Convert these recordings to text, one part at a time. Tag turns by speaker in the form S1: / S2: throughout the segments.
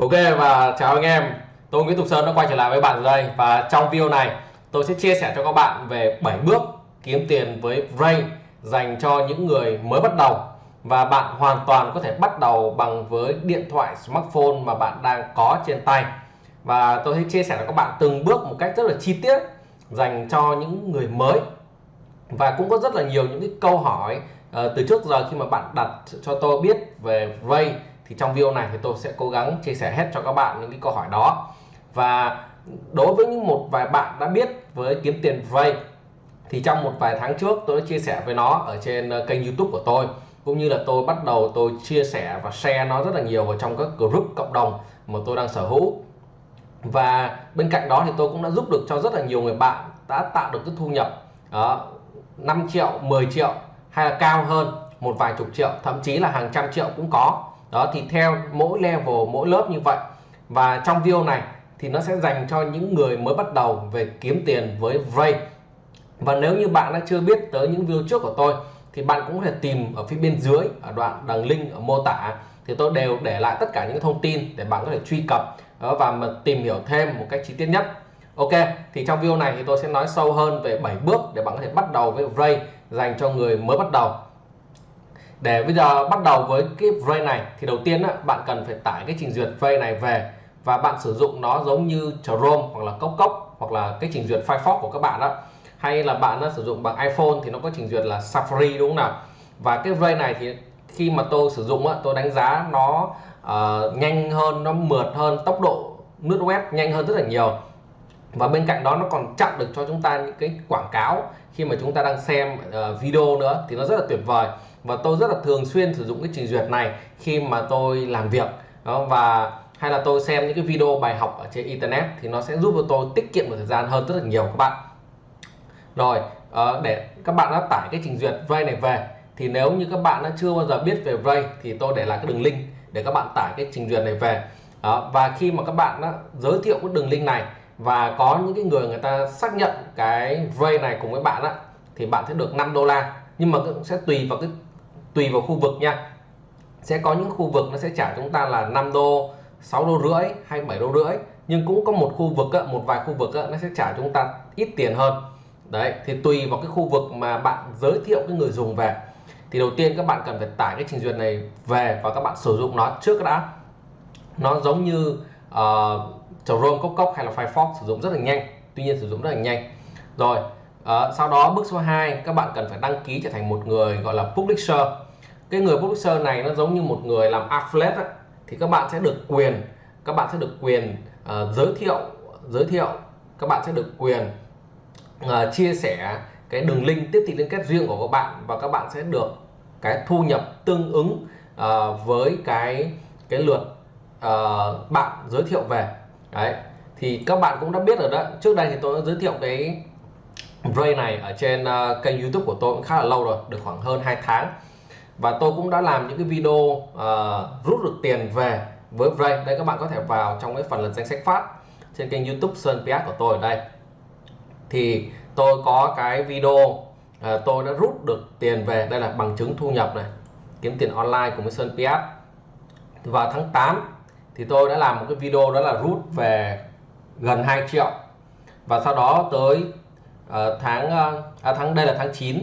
S1: Ok và chào anh em. Tôi Nguyễn Tục Sơn đã quay trở lại với bạn rồi đây. Và trong video này tôi sẽ chia sẻ cho các bạn về 7 bước kiếm tiền với Ray dành cho những người mới bắt đầu. Và bạn hoàn toàn có thể bắt đầu bằng với điện thoại smartphone mà bạn đang có trên tay. Và tôi sẽ chia sẻ cho các bạn từng bước một cách rất là chi tiết dành cho những người mới. Và cũng có rất là nhiều những cái câu hỏi uh, từ trước giờ khi mà bạn đặt cho tôi biết về Ray thì trong video này thì tôi sẽ cố gắng chia sẻ hết cho các bạn những cái câu hỏi đó. Và đối với những một vài bạn đã biết với kiếm tiền vay thì trong một vài tháng trước tôi đã chia sẻ với nó ở trên ờ, kênh YouTube của tôi cũng như là tôi bắt đầu tôi chia sẻ và share nó rất là nhiều vào trong các group cộng đồng mà tôi đang sở hữu. Và bên cạnh đó thì tôi cũng đã giúp được cho rất là nhiều người bạn đã tạo được cái thu nhập ờ, đó, 5 triệu 10 triệu hay là cao hơn một vài chục triệu thậm chí là hàng trăm triệu cũng có đó, thì theo mỗi level, mỗi lớp như vậy. Và trong video này thì nó sẽ dành cho những người mới bắt đầu về kiếm tiền với Vray và nếu như bạn đã chưa biết tới những video trước của tôi, thì bạn cũng có thể tìm ở phía bên dưới, ở đoạn đằng link, ở mô tả. Thì tôi đều để lại tất cả những thông tin để bạn có thể truy cập. Và mà tìm hiểu thêm một cách chi tiết nhất. Ok, thì trong video này thì tôi sẽ nói sâu hơn về 7 bước để bạn có thể bắt đầu với Vray dành cho người mới bắt đầu để bây giờ bắt đầu với cái Ray này thì đầu tiên á, bạn cần phải tải cái trình duyệt Ray này về và bạn sử dụng nó giống như Chrome hoặc là Cốc Cốc hoặc là cái trình duyệt Firefox của các bạn đó hay là bạn đã sử dụng bằng iPhone thì nó có trình duyệt là Safari đúng không nào? Và cái Ray này thì khi mà tôi sử dụng á, tôi đánh giá nó uh, nhanh hơn nó mượt hơn tốc độ lướt web nhanh hơn rất là nhiều. Và bên cạnh đó nó còn chặn được cho chúng ta những cái quảng cáo khi mà chúng ta đang xem uh, video nữa thì nó rất là tuyệt vời và tôi rất là thường xuyên sử dụng cái trình duyệt này khi mà tôi làm việc. Đó và hay là tôi xem những cái video bài học ở trên internet thì nó sẽ giúp cho tôi tiết kiệm được thời gian hơn rất là nhiều các bạn. Rồi ờ, để các bạn đã tải cái trình duyệt Ray này về thì nếu như các bạn đã chưa bao giờ biết về Ray thì tôi để lại cái đường link để các bạn tải cái trình duyệt này về. Đó, và khi mà các bạn đã giới thiệu cái đường link này và có những cái người người ta xác nhận cái Ray này cùng với bạn á thì bạn sẽ được 5 đô la. Nhưng mà cũng sẽ tùy vào cái tùy vào khu vực nha. Sẽ có những khu vực nó sẽ trả chúng ta là 5 đô 6 đô rưỡi hay 7 đô rưỡi. Nhưng cũng có một khu vực một vài khu vực nó sẽ trả chúng ta ít tiền hơn. Đấy thì tùy vào cái khu vực mà bạn giới thiệu cái người dùng về. Thì đầu tiên các bạn cần phải tải cái trình duyệt này về và các bạn sử dụng nó trước đã. Nó giống như uh, Chrome Cốc Cốc hay là Firefox sử dụng rất là nhanh. Tuy nhiên sử dụng rất là nhanh. Rồi uh, sau đó bước số 2 các bạn cần phải đăng ký trở thành một người gọi là publisher cái người publisher này nó giống như một người làm affiliate ấy. thì các bạn sẽ được quyền các bạn sẽ được quyền uh, giới thiệu giới thiệu các bạn sẽ được quyền uh, chia sẻ cái đường link tiếp thị liên kết riêng của các bạn và các bạn sẽ được cái thu nhập tương ứng uh, với cái cái lượt uh, bạn giới thiệu về đấy thì các bạn cũng đã biết rồi đó trước đây thì tôi đã giới thiệu cái Ray này ở trên uh, kênh YouTube của tôi cũng khá là lâu rồi được khoảng hơn 2 tháng và tôi cũng đã làm những cái video uh, rút được tiền về với vray đây các bạn có thể vào trong cái phần lần danh sách phát trên kênh YouTube Sơn PS của tôi. Ở đây. Thì tôi có cái video uh, tôi đã rút được tiền về. Đây là bằng chứng thu nhập này. Kiếm tiền online của với Sơn PS vào tháng 8 thì tôi đã làm một cái video đó là rút về gần 2 triệu. Và sau đó tới uh, tháng uh, à, tháng đây là tháng 9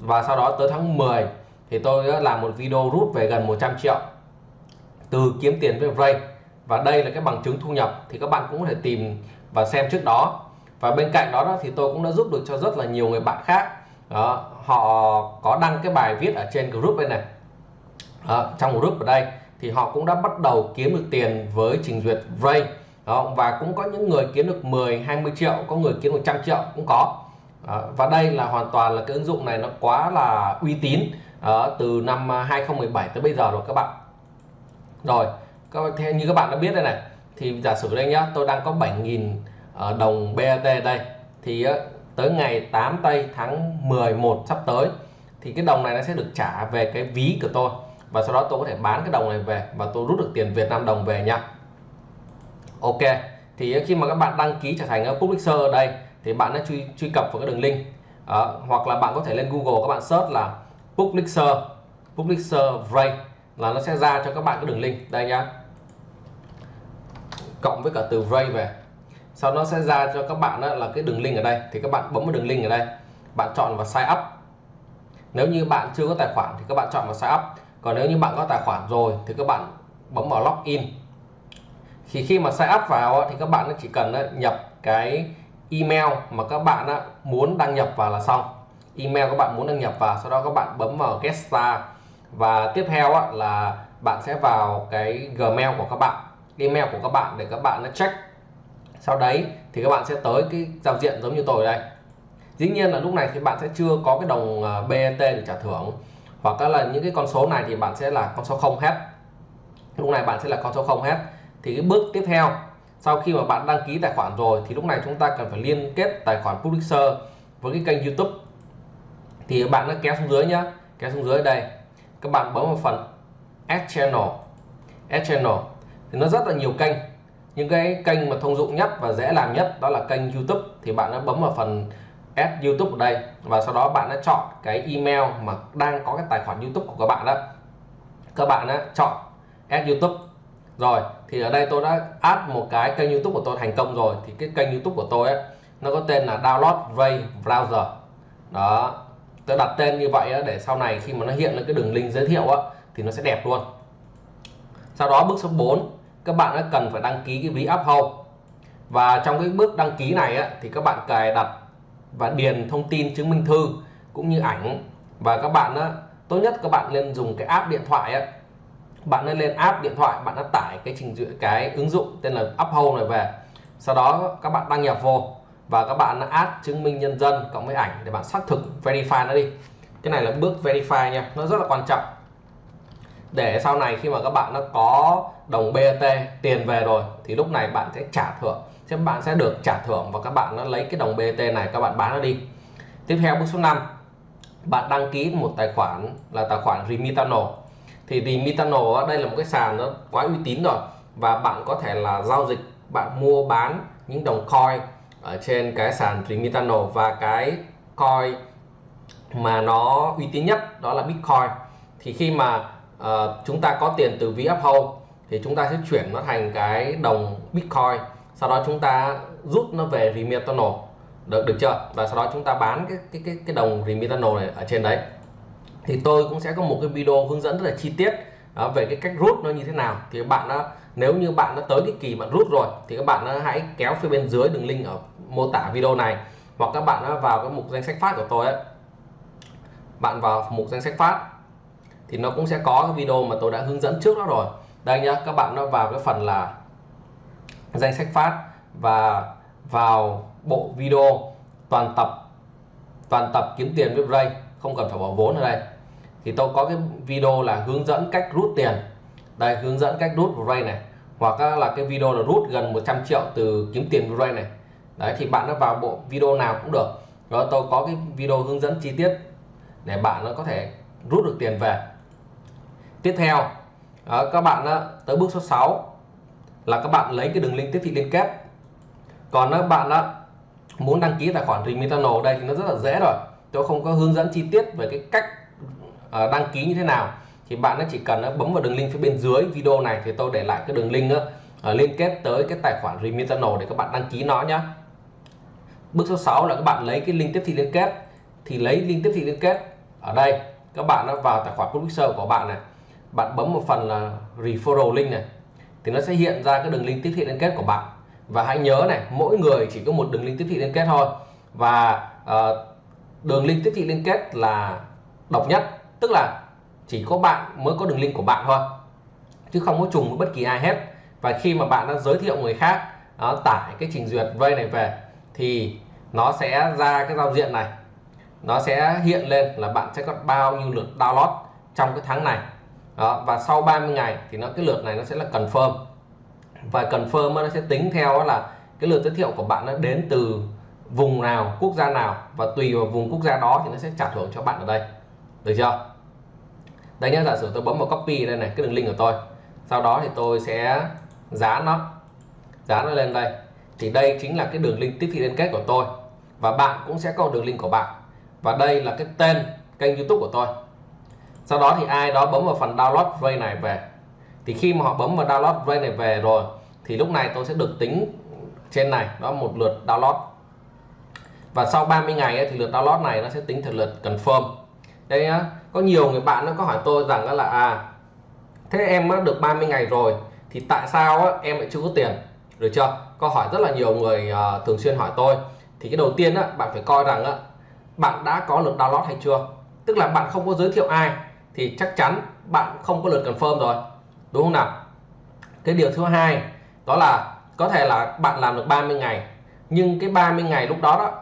S1: và sau đó tới tháng 10 thì tôi đã làm một video rút về gần 100 triệu từ kiếm tiền với Ray. Và đây là cái bằng chứng thu nhập thì các bạn cũng có thể tìm và xem trước đó. Và bên cạnh đó, đó thì tôi cũng đã giúp được cho rất là nhiều người bạn khác. Đó, họ có đăng cái bài viết ở trên group đây này. Đó, trong group ở đây thì họ cũng đã bắt đầu kiếm được tiền với trình duyệt Ray. Đó, và cũng có những người kiếm được 10 20 triệu có người kiếm 100 triệu cũng có. Đó, và đây là hoàn toàn là cái ứng dụng này nó quá là uy tín đó, từ năm à, 2017 tới bây giờ rồi các bạn. Rồi theo như các bạn đã biết đây này thì giả sử đây nhá tôi đang có 7.000 ờ, đồng BAT đây thì ờ, tới ngày 8 tây tháng 11 sắp tới thì cái đồng này nó sẽ được trả về cái ví của tôi. Và sau đó tôi có thể bán cái đồng này về và tôi rút được tiền Việt Nam đồng về nha. Ok thì khi mà các bạn đăng ký trở thành publisher ở đây thì bạn đã truy truy cập vào cái đường link. Đó, hoặc là bạn có thể lên Google các bạn search là publisher publisher Ray là nó sẽ ra cho các bạn cái đường link. Đây nhá. Cộng với cả từ Ray về. Sau nó sẽ ra cho các bạn đó là cái đường link ở đây. Thì các bạn bấm vào đường link ở đây. Bạn chọn vào sign up. Nếu như bạn chưa có tài khoản thì các bạn chọn vào sign up. Còn nếu như bạn có tài khoản rồi thì các bạn bấm vào login. Thì khi mà sign up vào thì các bạn chỉ cần nhập cái email mà các bạn muốn đăng nhập vào là xong email các bạn muốn đăng nhập vào, sau đó các bạn bấm vào get start và tiếp theo là bạn sẽ vào cái gmail của các bạn, email của các bạn để các bạn nó check. Sau đấy thì các bạn sẽ tới cái giao diện giống như tôi đây. Dĩ nhiên là lúc này thì bạn sẽ chưa có cái đồng à, BET để trả thưởng, hoặc là những cái con số này thì bạn sẽ là con số không hết. Lúc này bạn sẽ là con số không hết. Thì cái bước tiếp theo, sau khi mà bạn đăng ký tài khoản rồi thì lúc này chúng ta cần phải liên kết tài khoản publisher với cái kênh YouTube thì bạn nó kéo xuống dưới nhá. Kéo xuống dưới đây. Các bạn bấm vào phần Add Channel. Add Channel. Thì nó rất là nhiều kênh. Những cái kênh mà thông dụng nhất và dễ làm nhất đó là kênh YouTube. Thì bạn đã bấm vào phần add YouTube ở đây. Và sau đó bạn đã chọn cái email mà đang có cái tài khoản YouTube của các bạn đó. Các bạn đã chọn add YouTube. Rồi thì ở đây tôi đã add một cái kênh YouTube của tôi thành công rồi. Thì cái kênh YouTube của tôi ấy, nó có tên là download Ray browser. Đó tôi đặt tên như vậy để sau này khi mà nó hiện lên cái đường link giới thiệu á, thì nó sẽ đẹp luôn. Sau đó bước số 4 các bạn đã cần phải đăng ký cái ví Uphold và trong cái bước đăng ký này á, thì các bạn cài đặt và điền thông tin chứng minh thư cũng như ảnh. Và các bạn á, tốt nhất các bạn nên dùng cái app điện thoại á, bạn nên lên app điện thoại bạn đã tải cái trình duyệt cái ứng dụng tên là Uphold này về. Sau đó các bạn đăng nhập vô và các bạn add chứng minh nhân dân cộng với ảnh để bạn xác thực, verify nó đi. Cái này là bước verify nha, nó rất là quan trọng. Để sau này khi mà các bạn nó có đồng BAT tiền về rồi, thì lúc này bạn sẽ trả thưởng. Sẽ bạn sẽ được trả thưởng và các bạn nó lấy cái đồng BAT này, các bạn bán nó đi. Tiếp theo, bước số 5 bạn đăng ký một tài khoản là tài khoản Remitano. Thì Remitano, đây là một cái sàn nó quá uy tín rồi. Và bạn có thể là giao dịch, bạn mua bán những đồng coin ở trên cái sàn Remitano và cái coin mà nó uy tín nhất đó là Bitcoin. Thì khi mà uh, chúng ta có tiền từ ví Uphold thì chúng ta sẽ chuyển nó thành cái đồng Bitcoin. Sau đó chúng ta rút nó về Remitano được được chưa? Và sau đó chúng ta bán cái cái cái cái đồng Remitano này ở trên đấy. Thì tôi cũng sẽ có một cái video hướng dẫn rất là chi tiết đó, về cái cách rút nó như thế nào thì các bạn đã nếu như bạn đã tới cái kỳ bạn rút rồi thì các bạn hãy kéo phía bên dưới đường link ở mô tả video này. Hoặc các bạn đã vào cái mục danh sách phát của tôi ấy bạn vào mục danh sách phát thì nó cũng sẽ có cái video mà tôi đã hướng dẫn trước đó rồi. Đây nhá các bạn nó vào cái phần là danh sách phát và vào bộ video toàn tập toàn tập kiếm tiền với Ray không cần phải bỏ vốn ở đây thì tôi có cái video là hướng dẫn cách rút tiền. Đây hướng dẫn cách rút Ray này. Hoặc là cái video là rút gần 100 triệu từ kiếm tiền Ray này. Đấy thì bạn nó vào bộ video nào cũng được. Đó tôi có cái video hướng dẫn chi tiết để bạn nó có thể rút được tiền về. Tiếp theo đó, các bạn đó, tới bước số 6 là các bạn lấy cái đường link tiếp thị liên kết. Còn các bạn đó muốn đăng ký tài khoản Remitano đây thì nó rất là dễ rồi. Tôi không có hướng dẫn chi tiết về cái cách Ờ, đăng ký như thế nào? Thì bạn nó chỉ cần ờ, bấm vào đường link phía bên dưới video này thì tôi để lại cái đường link ờ, liên kết tới cái tài khoản Remitano để các bạn đăng ký nó nhé bước số 6 là các bạn lấy cái link tiếp thị liên kết. Thì lấy link tiếp thị liên kết ở đây các bạn nó vào tài khoản publisher của bạn này. Bạn bấm một phần là referral link này thì nó sẽ hiện ra cái đường link tiếp thị liên kết của bạn. Và hãy nhớ này mỗi người chỉ có một đường link tiếp thị liên kết thôi. Và uh, đường link tiếp thị liên kết là độc nhất tức là chỉ có bạn mới có đường link của bạn thôi chứ không có trùng với bất kỳ ai hết. Và khi mà bạn đã giới thiệu người khác đó, tải cái trình duyệt vây này về thì nó sẽ ra cái giao diện này. Nó sẽ hiện lên là bạn sẽ có bao nhiêu lượt download trong cái tháng này. Đó, và sau 30 ngày thì nó cái lượt này nó sẽ là confirm. Và confirm nó sẽ tính theo là cái lượt giới thiệu của bạn nó đến từ vùng nào quốc gia nào. Và tùy vào vùng quốc gia đó thì nó sẽ trả thưởng cho bạn ở đây. Được chưa? Đây nhé giả sử tôi bấm vào copy đây này cái đường link của tôi. Sau đó thì tôi sẽ dán nó dán nó lên đây. Thì đây chính là cái đường link tiếp thị liên kết của tôi. Và bạn cũng sẽ có đường link của bạn. Và đây là cái tên kênh youtube của tôi. Sau đó thì ai đó bấm vào phần download Ray này về. Thì khi mà họ bấm vào download Ray này về rồi thì lúc này tôi sẽ được tính trên này đó một lượt download. Và sau 30 ngày ấy, thì lượt download này nó sẽ tính thành lượt confirm. Đây nhá có nhiều người bạn nó có hỏi tôi rằng là à thế em đã được 30 ngày rồi thì tại sao á, em lại chưa có tiền? Được chưa? Câu hỏi rất là nhiều người uh, thường xuyên hỏi tôi. Thì cái đầu tiên á, bạn phải coi rằng á, bạn đã có lượt download hay chưa? Tức là bạn không có giới thiệu ai thì chắc chắn bạn không có lượt confirm rồi. Đúng không nào? Cái điều thứ hai đó là có thể là bạn làm được 30 ngày nhưng cái 30 ngày lúc đó đó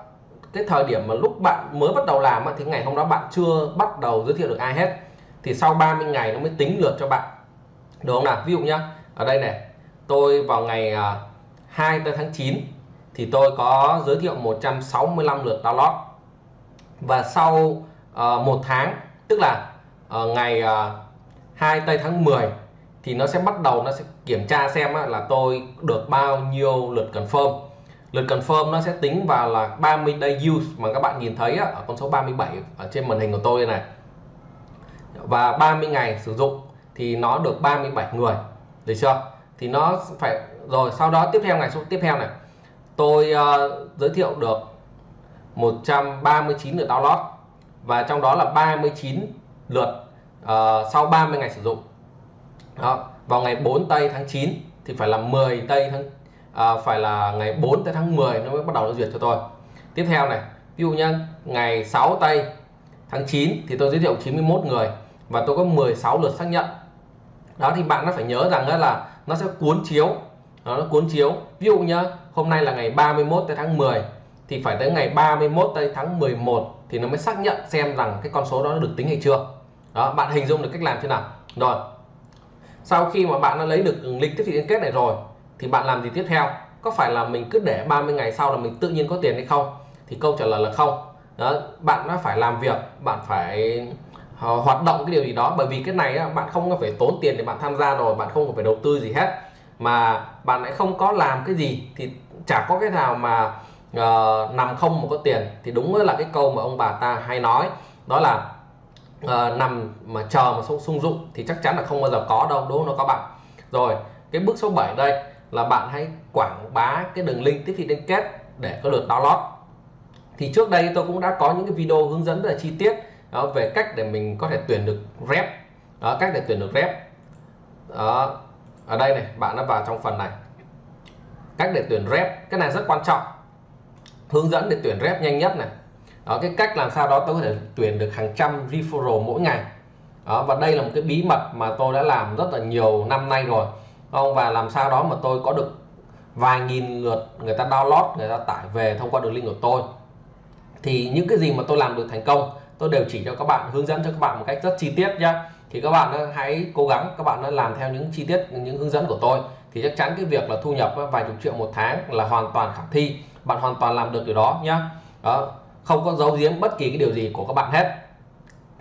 S1: cái thời điểm mà lúc bạn mới bắt đầu làm thì ngày hôm đó bạn chưa bắt đầu giới thiệu được ai hết. Thì sau 30 ngày nó mới tính lượt cho bạn. Được không nào? Ví dụ nhá ở đây này tôi vào ngày 2 à, tháng 9 thì tôi có giới thiệu 165 lượt download. Và sau uh, một tháng tức là uh, ngày uh, 2 tây tháng 10 thì nó sẽ bắt đầu nó sẽ kiểm tra xem là tôi được bao nhiêu lượt confirm lượt confirm nó sẽ tính vào là 30 day use mà các bạn nhìn thấy á ở con số 37 ở trên màn hình của tôi này. Và 30 ngày sử dụng thì nó được 37 người được chưa? Thì nó phải rồi sau đó tiếp theo ngày số tiếp theo này tôi uh, giới thiệu được 139 lượt download và trong đó là 39 lượt uh, sau 30 ngày sử dụng. Đó, vào ngày 4 tây tháng 9 thì phải là 10 tây tháng à, phải là ngày 4 tới tháng 10 nó mới bắt đầu nó duyệt cho tôi. Tiếp theo này ví dụ nhá ngày 6 tây tháng 9 thì tôi giới thiệu 91 người và tôi có 16 lượt xác nhận. Đó thì bạn nó phải nhớ rằng đó là nó sẽ cuốn chiếu. Đó, nó cuốn chiếu. Ví dụ nhá hôm nay là ngày 31 tới tháng 10 thì phải tới ngày 31 tới tháng 11 thì nó mới xác nhận xem rằng cái con số đó được tính hay chưa. Đó bạn hình dung được cách làm thế nào. Rồi sau khi mà bạn đã lấy được link tiếp thị liên kết này rồi thì bạn làm gì tiếp theo? Có phải là mình cứ để 30 ngày sau là mình tự nhiên có tiền hay không? Thì câu trả lời là không. Đó, bạn đã phải làm việc bạn phải ờ, hoạt động cái điều gì đó. Bởi vì cái này á, bạn không phải tốn tiền để bạn tham gia rồi bạn không phải đầu tư gì hết. Mà bạn lại không có làm cái gì thì chả có cái nào mà uh, nằm không mà có tiền. Thì đúng là cái câu mà ông bà ta hay nói đó là uh, nằm mà chờ mà sung dụng thì chắc chắn là không bao giờ có đâu đúng không? Nó có bạn. Rồi cái bước số 7 đây là bạn hãy quảng bá cái đường link tiếp thị liên kết để có lượt download. Thì trước đây tôi cũng đã có những cái video hướng dẫn rất là chi tiết đó, về cách để mình có thể tuyển được rep. Đó, cách để tuyển được rep. Đó, ở đây này bạn đã vào trong phần này. Cách để tuyển rep cái này rất quan trọng. Hướng dẫn để tuyển rep nhanh nhất này. Đó, cái cách làm sao đó tôi có thể tuyển được hàng trăm referral mỗi ngày. Đó, và đây là một cái bí mật mà tôi đã làm rất là nhiều năm nay rồi không, và làm sao đó mà tôi có được vài nghìn lượt người ta download, người ta tải về thông qua đường link của tôi. Thì những cái gì mà tôi làm được thành công, tôi đều chỉ cho các bạn, hướng dẫn cho các bạn một cách rất chi tiết nhá. Thì các bạn ờ, hãy cố gắng các bạn ờ, làm theo những chi tiết, những hướng dẫn của tôi. Thì chắc chắn cái việc là thu nhập ờ, vài chục triệu một tháng là hoàn toàn khả thi. Bạn hoàn toàn làm được điều đó nhá. Đó, không có giấu giếm bất kỳ cái điều gì của các bạn hết.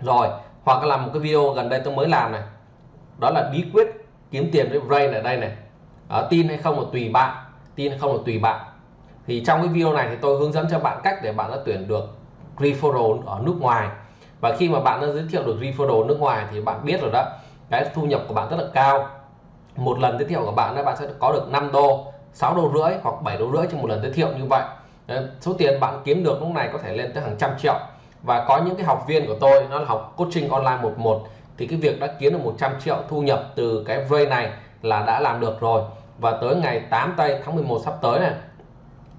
S1: Rồi, hoặc là làm một cái video gần đây tôi mới làm này. Đó là bí quyết kiếm tiền với brain ở đây này. À, tin hay không là tùy bạn tin hay không là tùy bạn. Thì trong cái video này thì tôi hướng dẫn cho bạn cách để bạn đã tuyển được referral ở nước ngoài. Và khi mà bạn đã giới thiệu được referral nước ngoài thì bạn biết rồi đó cái thu nhập của bạn rất là cao. Một lần giới thiệu của bạn là bạn sẽ có được 5 đô 6 đô rưỡi hoặc 7 đô rưỡi trong một lần giới thiệu như vậy. Đấy, số tiền bạn kiếm được lúc này có thể lên tới hàng trăm triệu. Và có những cái học viên của tôi nó là học coaching online 11 thì cái việc đã kiếm được 100 triệu thu nhập từ cái vây này là đã làm được rồi. Và tới ngày 8 tây tháng 11 sắp tới này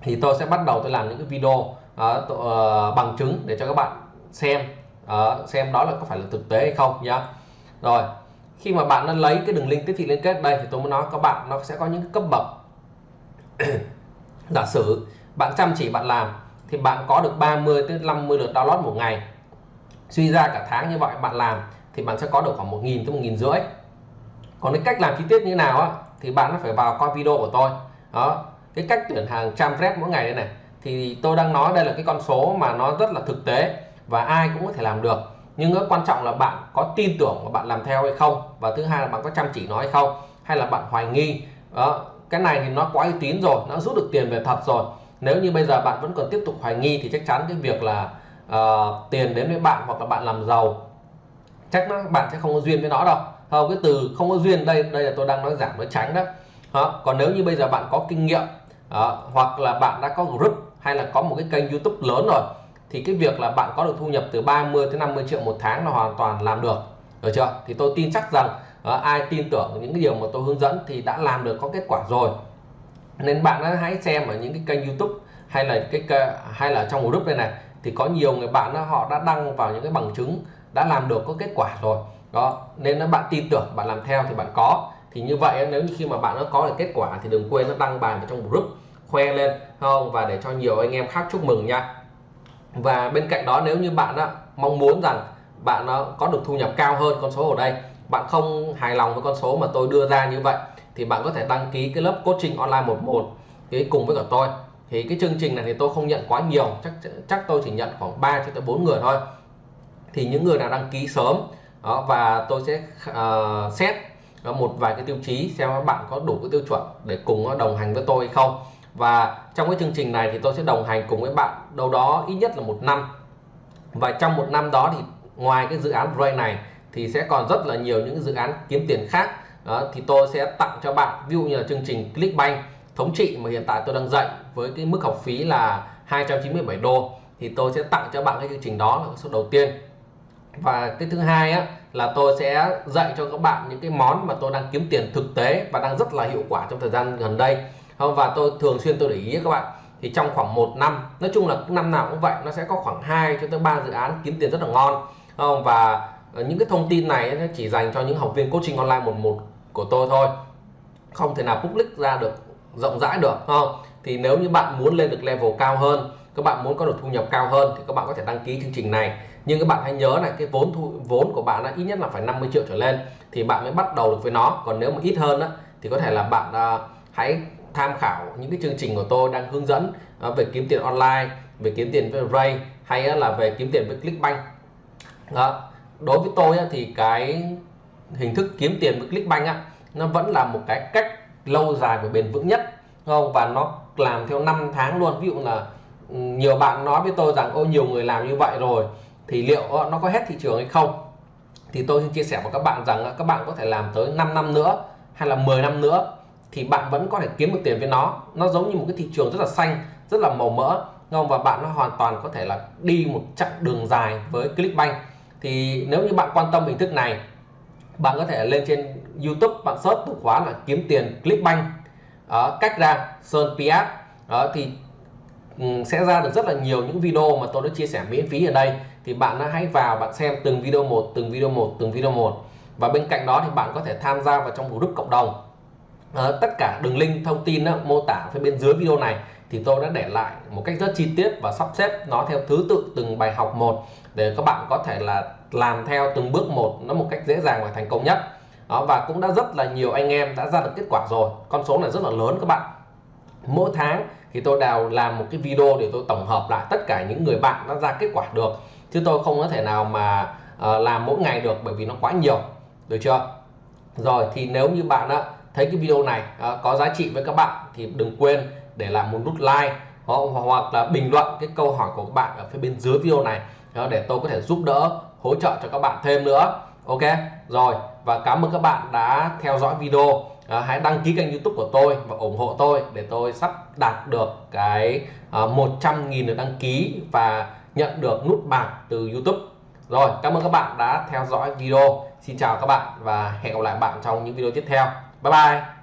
S1: thì tôi sẽ bắt đầu tôi làm những cái video uh, uh, bằng chứng để cho các bạn xem uh, xem đó là có phải là thực tế hay không nhá. Rồi khi mà bạn nó lấy cái đường link tiếp thị liên kết đây thì tôi muốn nói các bạn nó sẽ có những cấp bậc. Giả sử bạn chăm chỉ bạn làm thì bạn có được 30 tới 50 lượt download một ngày. Suy ra cả tháng như vậy bạn làm thì bạn sẽ có được khoảng 1.000 tới 1.000 rưỡi. Còn cái cách làm chi tiết như nào á thì bạn phải vào coi video của tôi. Đó cái cách tuyển hàng trăm rep mỗi ngày đây này thì tôi đang nói đây là cái con số mà nó rất là thực tế và ai cũng có thể làm được. Nhưng nó quan trọng là bạn có tin tưởng và bạn làm theo hay không? Và thứ hai là bạn có chăm chỉ nó hay không? Hay là bạn hoài nghi? Đó cái này thì nó quá uy tín rồi nó rút được tiền về thật rồi. Nếu như bây giờ bạn vẫn còn tiếp tục hoài nghi thì chắc chắn cái việc là uh, tiền đến với bạn hoặc là bạn làm giàu chắc nó bạn sẽ không có duyên với nó đâu. Không cái từ không có duyên đây đây là tôi đang nói giảm nói tránh đó. Đó. còn nếu như bây giờ bạn có kinh nghiệm đó, hoặc là bạn đã có group hay là có một cái kênh YouTube lớn rồi thì cái việc là bạn có được thu nhập từ 30 tới 50 triệu một tháng là hoàn toàn làm được. Được chưa? Thì tôi tin chắc rằng uh, ai tin tưởng những cái điều mà tôi hướng dẫn thì đã làm được có kết quả rồi. Nên bạn hãy xem ở những cái kênh YouTube hay là cái hay là trong group đây này thì có nhiều người bạn đó, họ đã đăng vào những cái bằng chứng đã làm được có kết quả rồi. Đó nên nó bạn tin tưởng bạn làm theo thì bạn có. Thì như vậy nếu như khi mà bạn nó có được kết quả thì đừng quên nó đăng bài vào trong group khoe lên không? Và để cho nhiều anh em khác chúc mừng nha. Và bên cạnh đó nếu như bạn đó, mong muốn rằng bạn nó có được thu nhập cao hơn con số ở đây bạn không hài lòng với con số mà tôi đưa ra như vậy thì bạn có thể đăng ký cái lớp coaching online 11 cái cùng với cả tôi. Thì cái chương trình này thì tôi không nhận quá nhiều chắc chắc tôi chỉ nhận khoảng 3 cho tới 4 người thôi thì những người nào đăng ký sớm đó, và tôi sẽ uh, xét ờ, một vài cái tiêu chí xem các bạn có đủ cái tiêu chuẩn để cùng đồng hành với tôi hay không. Và trong cái chương trình này thì tôi sẽ đồng hành cùng với bạn đâu đó ít nhất là một năm. Và trong một năm đó thì ngoài cái dự án Brain này thì sẽ còn rất là nhiều những dự án kiếm tiền khác. Đó, thì tôi sẽ tặng cho bạn ví dụ như là chương trình Clickbank thống trị mà hiện tại tôi đang dạy với cái mức học phí là 297 đô. Thì tôi sẽ tặng cho bạn cái chương trình đó là số đầu tiên và cái thứ hai á, là tôi sẽ dạy cho các bạn những cái món mà tôi đang kiếm tiền thực tế và đang rất là hiệu quả trong thời gian gần đây. Và tôi thường xuyên tôi để ý các bạn thì trong khoảng một năm nói chung là năm nào cũng vậy nó sẽ có khoảng 2 cho tới 3 dự án kiếm tiền rất là ngon. Không và ờ, những cái thông tin này nó chỉ dành cho những học viên coaching online một một của tôi thôi. Không thể nào public ra được rộng rãi được không? Thì nếu như bạn muốn lên được level cao hơn các bạn muốn có được thu nhập cao hơn thì các bạn có thể đăng ký chương trình này. Nhưng các bạn hãy nhớ này cái vốn thu vốn của bạn là ít nhất là phải 50 triệu trở lên thì bạn mới bắt đầu được với nó. Còn nếu mà ít hơn á, thì có thể là bạn uh, hãy tham khảo những cái chương trình của tôi đang hướng dẫn uh, về kiếm tiền online về kiếm tiền với Ray hay uh, là về kiếm tiền với Clickbank. Đó. đối với tôi uh, thì cái hình thức kiếm tiền với Clickbank á, nó vẫn là một cái cách lâu dài và bền vững nhất. Không? Và nó làm theo năm tháng luôn. Ví dụ là nhiều bạn nói với tôi rằng ô nhiều người làm như vậy rồi thì liệu nó có hết thị trường hay không? Thì tôi xin chia sẻ với các bạn rằng các bạn có thể làm tới 5 năm nữa hay là 10 năm nữa thì bạn vẫn có thể kiếm được tiền với nó. Nó giống như một cái thị trường rất là xanh rất là màu mỡ không? Và bạn nó hoàn toàn có thể là đi một chặng đường dài với Clickbank. Thì nếu như bạn quan tâm hình thức này bạn có thể lên trên YouTube bạn search từ khóa là kiếm tiền Clickbank. Đó, cách ra Sơn Piat thì Ừ, sẽ ra được rất là nhiều những video mà tôi đã chia sẻ miễn phí ở đây. Thì bạn hãy vào bạn xem từng video một từng video một từng video một. Và bên cạnh đó thì bạn có thể tham gia vào trong group cộng đồng. À, tất cả đường link thông tin đó, mô tả phía bên dưới video này thì tôi đã để lại một cách rất chi tiết và sắp xếp nó theo thứ tự từng bài học một để các bạn có thể là làm theo từng bước một nó một cách dễ dàng và thành công nhất. Đó, và cũng đã rất là nhiều anh em đã ra được kết quả rồi. Con số này rất là lớn các bạn mỗi tháng thì tôi đào làm một cái video để tôi tổng hợp lại tất cả những người bạn nó ra kết quả được. Chứ tôi không có thể nào mà uh, làm mỗi ngày được bởi vì nó quá nhiều. Được chưa? Rồi thì nếu như bạn á, thấy cái video này uh, có giá trị với các bạn thì đừng quên để lại một nút like hoặc là bình luận cái câu hỏi của các bạn ở phía bên dưới video này ờ, để tôi có thể giúp đỡ hỗ trợ cho các bạn thêm nữa. Ok? Rồi và cảm ơn các bạn đã theo dõi video à, hãy đăng ký kênh youtube của tôi và ủng hộ tôi để tôi sắp đạt được cái ờ, à, 100.000 lượt đăng ký và nhận được nút bạc từ youtube. Rồi cảm ơn các bạn đã theo dõi video. Xin chào các bạn và hẹn gặp lại bạn trong những video tiếp theo. Bye bye!